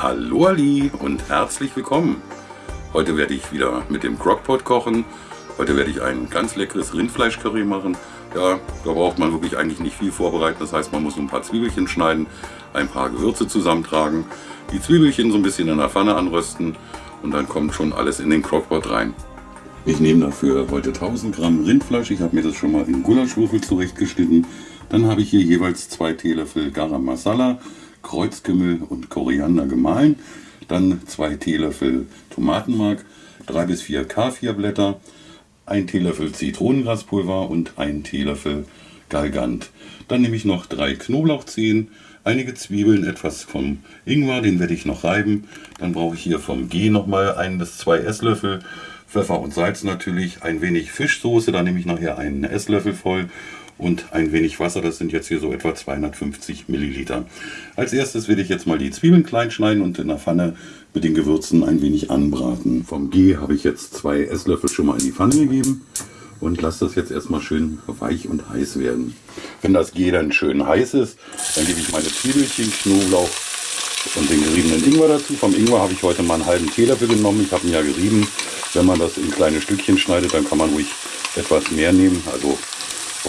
Hallo Ali und herzlich willkommen. Heute werde ich wieder mit dem Crockpot kochen. Heute werde ich ein ganz leckeres Rindfleischcurry machen. Ja, da braucht man wirklich eigentlich nicht viel vorbereiten. Das heißt, man muss ein paar Zwiebelchen schneiden, ein paar Gewürze zusammentragen, die Zwiebelchen so ein bisschen in der Pfanne anrösten und dann kommt schon alles in den Crockpot rein. Ich nehme dafür heute 1000 Gramm Rindfleisch. Ich habe mir das schon mal in Gulaschwürfel zurechtgeschnitten. Dann habe ich hier jeweils zwei Teelöffel Garam Masala, Kreuzkümmel und Koriander gemahlen. Dann zwei Teelöffel Tomatenmark, drei bis vier Kaffeeblätter, ein Teelöffel Zitronengraspulver und ein Teelöffel Galgant. Dann nehme ich noch drei Knoblauchzehen, einige Zwiebeln, etwas vom Ingwer, den werde ich noch reiben. Dann brauche ich hier vom G nochmal ein bis zwei Esslöffel. Pfeffer und Salz natürlich, ein wenig Fischsoße, da nehme ich nachher einen Esslöffel voll und ein wenig Wasser, das sind jetzt hier so etwa 250 Milliliter. Als erstes werde ich jetzt mal die Zwiebeln klein schneiden und in der Pfanne mit den Gewürzen ein wenig anbraten. Vom G habe ich jetzt zwei Esslöffel schon mal in die Pfanne gegeben und lasse das jetzt erstmal schön weich und heiß werden. Wenn das G dann schön heiß ist, dann gebe ich meine Zwiebelchen, Knoblauch und den geriebenen Ingwer dazu. Vom Ingwer habe ich heute mal einen halben Teelöffel genommen. Ich habe ihn ja gerieben. Wenn man das in kleine Stückchen schneidet, dann kann man ruhig etwas mehr nehmen. Also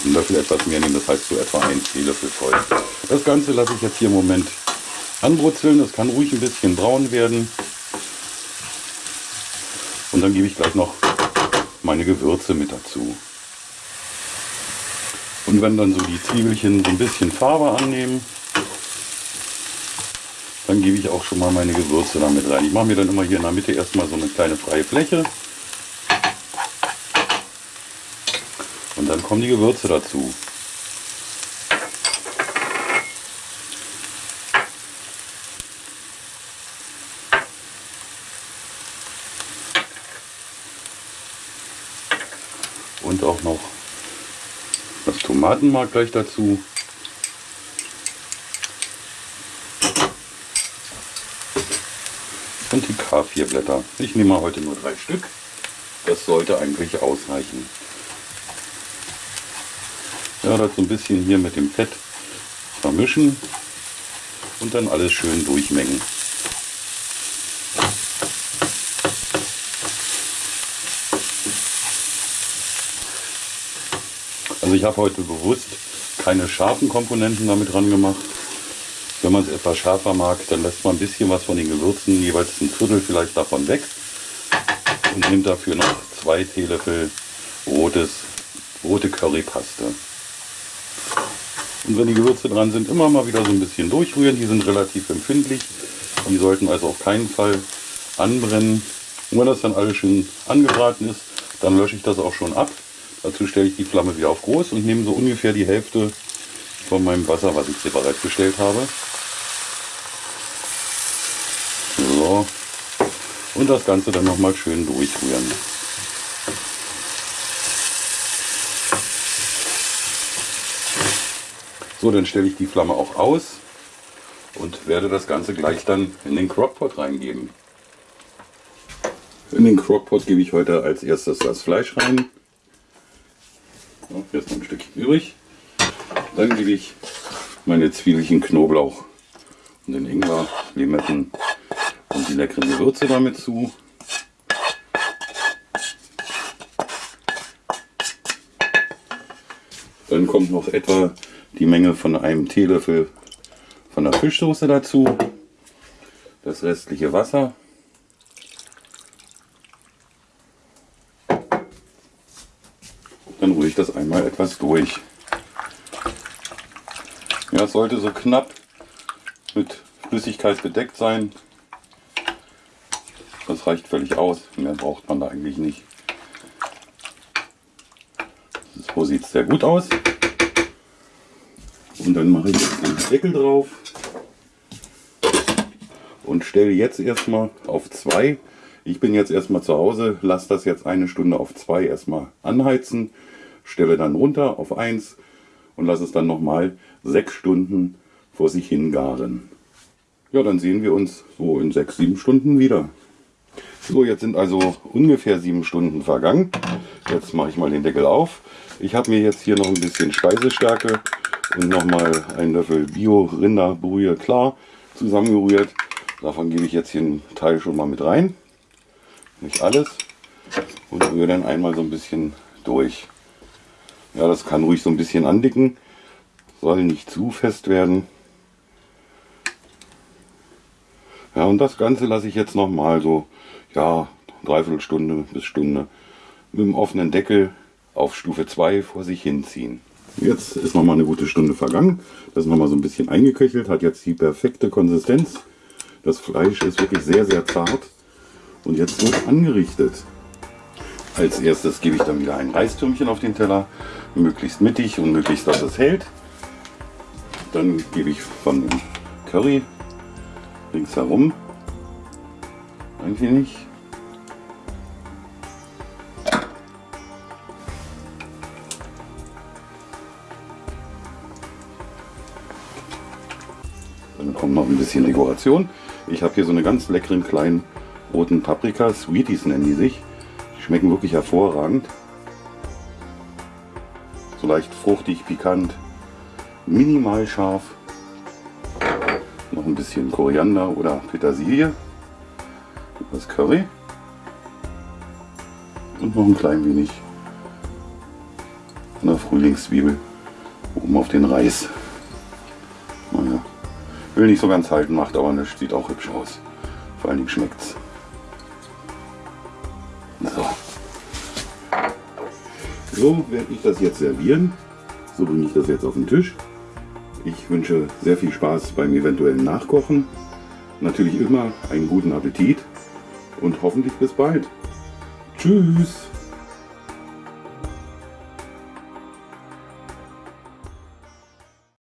einen Löffel etwas mehr nehmen, das heißt so etwa ein Teelöffel voll. Das Ganze lasse ich jetzt hier im Moment anbrutzeln. Das kann ruhig ein bisschen braun werden. Und dann gebe ich gleich noch meine Gewürze mit dazu. Und wenn dann so die Zwiebelchen so ein bisschen Farbe annehmen, dann gebe ich auch schon mal meine Gewürze damit rein. Ich mache mir dann immer hier in der Mitte erstmal so eine kleine freie Fläche. Und dann kommen die Gewürze dazu. Und auch noch das Tomatenmark gleich dazu. Und die K4-Blätter. Ich nehme heute nur drei Stück. Das sollte eigentlich ausreichen. Ja, das so ein bisschen hier mit dem Fett vermischen und dann alles schön durchmengen. Also ich habe heute bewusst keine scharfen Komponenten damit dran gemacht. Wenn man es etwas schärfer mag, dann lässt man ein bisschen was von den Gewürzen, jeweils ein Viertel vielleicht davon weg und nimmt dafür noch zwei Teelöffel rotes, rote Currypaste. Und wenn die Gewürze dran sind, immer mal wieder so ein bisschen durchrühren. Die sind relativ empfindlich. Die sollten also auf keinen Fall anbrennen. Und wenn das dann alles schön angebraten ist, dann lösche ich das auch schon ab. Dazu stelle ich die Flamme wieder auf groß und nehme so ungefähr die Hälfte von meinem Wasser, was ich separat gestellt habe. So. Und das Ganze dann nochmal schön durchrühren. So, dann stelle ich die Flamme auch aus und werde das Ganze gleich dann in den Crockpot reingeben. In den Crockpot gebe ich heute als erstes das Fleisch rein. So, hier ist noch ein Stückchen übrig. Dann gebe ich meine Zwiebelchen, Knoblauch und den Ingwer, Limetten und die leckeren Gewürze damit zu. Dann kommt noch etwa die Menge von einem Teelöffel von der Fischsoße dazu, das restliche Wasser. Dann rühre ich das einmal etwas durch. Ja, es sollte so knapp mit Flüssigkeit bedeckt sein. Das reicht völlig aus. Mehr braucht man da eigentlich nicht. So sieht es sehr gut aus. Und dann mache ich den Deckel drauf und stelle jetzt erstmal auf 2. Ich bin jetzt erstmal zu Hause, lasse das jetzt eine Stunde auf 2 erstmal anheizen, stelle dann runter auf 1 und lasse es dann nochmal 6 Stunden vor sich hingaren. Ja, dann sehen wir uns so in 6, 7 Stunden wieder. So, jetzt sind also ungefähr 7 Stunden vergangen. Jetzt mache ich mal den Deckel auf. Ich habe mir jetzt hier noch ein bisschen Speisestärke und nochmal einen Löffel Bio-Rinderbrühe klar zusammengerührt. Davon gebe ich jetzt hier einen Teil schon mal mit rein. Nicht alles. Und rühre dann einmal so ein bisschen durch. Ja, das kann ruhig so ein bisschen andicken. Soll nicht zu fest werden. Ja, und das Ganze lasse ich jetzt noch mal so, ja, dreiviertel Stunde bis Stunde mit dem offenen Deckel auf Stufe 2 vor sich hinziehen. Jetzt ist noch mal eine gute Stunde vergangen. Das ist noch mal so ein bisschen eingeköchelt, hat jetzt die perfekte Konsistenz. Das Fleisch ist wirklich sehr, sehr zart. Und jetzt wird angerichtet. Als erstes gebe ich dann wieder ein Reistürmchen auf den Teller, möglichst mittig und möglichst, dass es hält. Dann gebe ich von dem Curry ringsherum ein wenig. Kommt noch ein bisschen Dekoration. Ich habe hier so eine ganz leckeren kleinen roten Paprika, Sweeties nennen die sich. Die schmecken wirklich hervorragend. So leicht fruchtig, pikant, minimal scharf. Noch ein bisschen Koriander oder Petersilie. Das Curry. Und noch ein klein wenig von der Frühlingszwiebel oben auf den Reis. Will nicht so ganz halten, macht aber nicht, sieht auch hübsch aus. Vor allen Dingen schmeckt's. So. So werde ich das jetzt servieren. So bringe ich das jetzt auf den Tisch. Ich wünsche sehr viel Spaß beim eventuellen Nachkochen. Natürlich immer einen guten Appetit und hoffentlich bis bald. Tschüss!